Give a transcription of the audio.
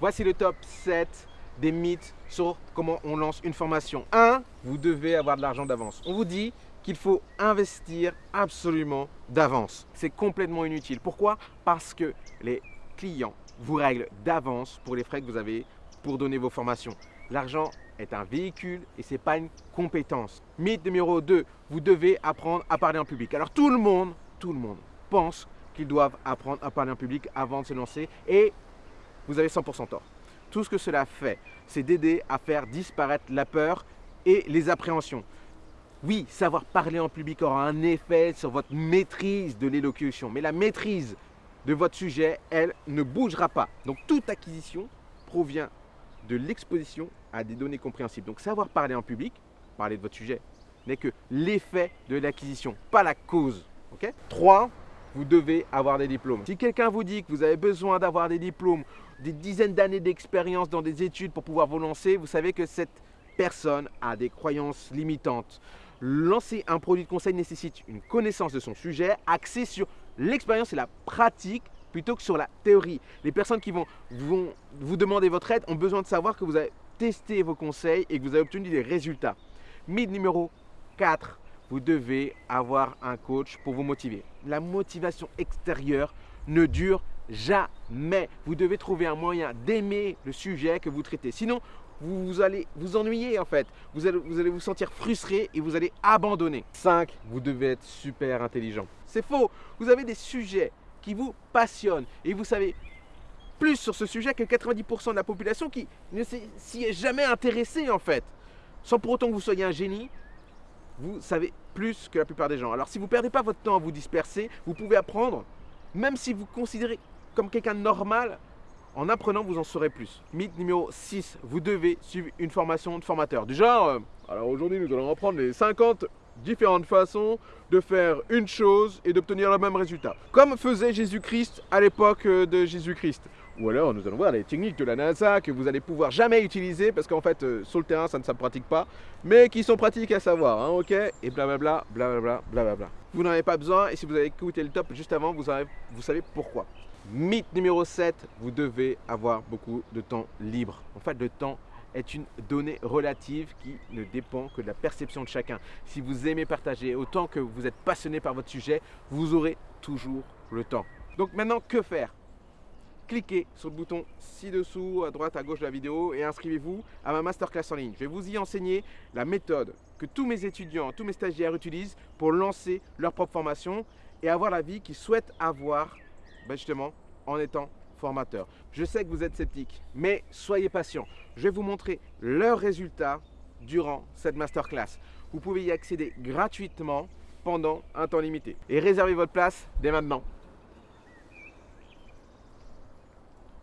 Voici le top 7 des mythes sur comment on lance une formation. 1. Vous devez avoir de l'argent d'avance. On vous dit qu'il faut investir absolument d'avance. C'est complètement inutile. Pourquoi? Parce que les clients vous règlent d'avance pour les frais que vous avez pour donner vos formations. L'argent est un véhicule et ce n'est pas une compétence. Mythe numéro 2, vous devez apprendre à parler en public. Alors tout le monde, tout le monde pense qu'ils doivent apprendre à parler en public avant de se lancer et vous avez 100% tort. Tout ce que cela fait, c'est d'aider à faire disparaître la peur et les appréhensions. Oui, savoir parler en public aura un effet sur votre maîtrise de l'élocution, mais la maîtrise de votre sujet, elle ne bougera pas. Donc toute acquisition provient de l'exposition à des données compréhensibles. Donc savoir parler en public, parler de votre sujet, n'est que l'effet de l'acquisition, pas la cause. Ok? 3. Vous devez avoir des diplômes. Si quelqu'un vous dit que vous avez besoin d'avoir des diplômes, des dizaines d'années d'expérience dans des études pour pouvoir vous lancer, vous savez que cette personne a des croyances limitantes. Lancer un produit de conseil nécessite une connaissance de son sujet axée sur l'expérience et la pratique plutôt que sur la théorie. Les personnes qui vont, vous demander votre aide ont besoin de savoir que vous avez testé vos conseils et que vous avez obtenu des résultats. Mythe numéro 4, vous devez avoir un coach pour vous motiver. La motivation extérieure ne dure jamais. Vous devez trouver un moyen d'aimer le sujet que vous traitez. Sinon, vous, allez vous ennuyer en fait. Vous allez, vous sentir frustré et vous allez abandonner. 5. Vous devez être super intelligent. C'est faux. Vous avez des sujets qui vous passionnent et vous savez plus sur ce sujet que 90% de la population qui ne s'y est jamais intéressée en fait. Sans pour autant que vous soyez un génie, vous savez plus que la plupart des gens. Alors si vous ne perdez pas votre temps à vous disperser, vous pouvez apprendre, même si vous considérez comme quelqu'un normal, en apprenant, vous en saurez plus. Mythe numéro 6, vous devez suivre une formation de formateur. Déjà, euh, alors aujourd'hui, nous allons apprendre les 50 différentes façons de faire une chose et d'obtenir le même résultat. Comme faisait Jésus-Christ à l'époque euh, de Jésus-Christ. Ou alors nous allons voir les techniques de la NASA que vous allez pouvoir jamais utiliser parce qu'en fait euh, sur le terrain ça ne se pratique pas, mais qui sont pratiques à savoir, hein, ok? Et blablabla, blablabla, blablabla. Vous n'en avez pas besoin et si vous avez écouté le top juste avant, vous, vous savez pourquoi. Mythe numéro 7, vous devez avoir beaucoup de temps libre. En fait, le temps est une donnée relative qui ne dépend que de la perception de chacun. Si vous aimez partager autant que vous êtes passionné par votre sujet, vous aurez toujours le temps. Donc maintenant, que faire? Cliquez sur le bouton ci-dessous, à droite, à gauche de la vidéo et inscrivez-vous à ma masterclass en ligne. Je vais vous y enseigner la méthode que tous mes étudiants, tous mes stagiaires utilisent pour lancer leur propre formation et avoir la vie qu'ils souhaitent avoir ben justement en étant formateur. Je sais que vous êtes sceptique, mais soyez patient. Je vais vous montrer leurs résultats durant cette masterclass. Vous pouvez y accéder gratuitement pendant un temps limité. Et réservez votre place dès maintenant.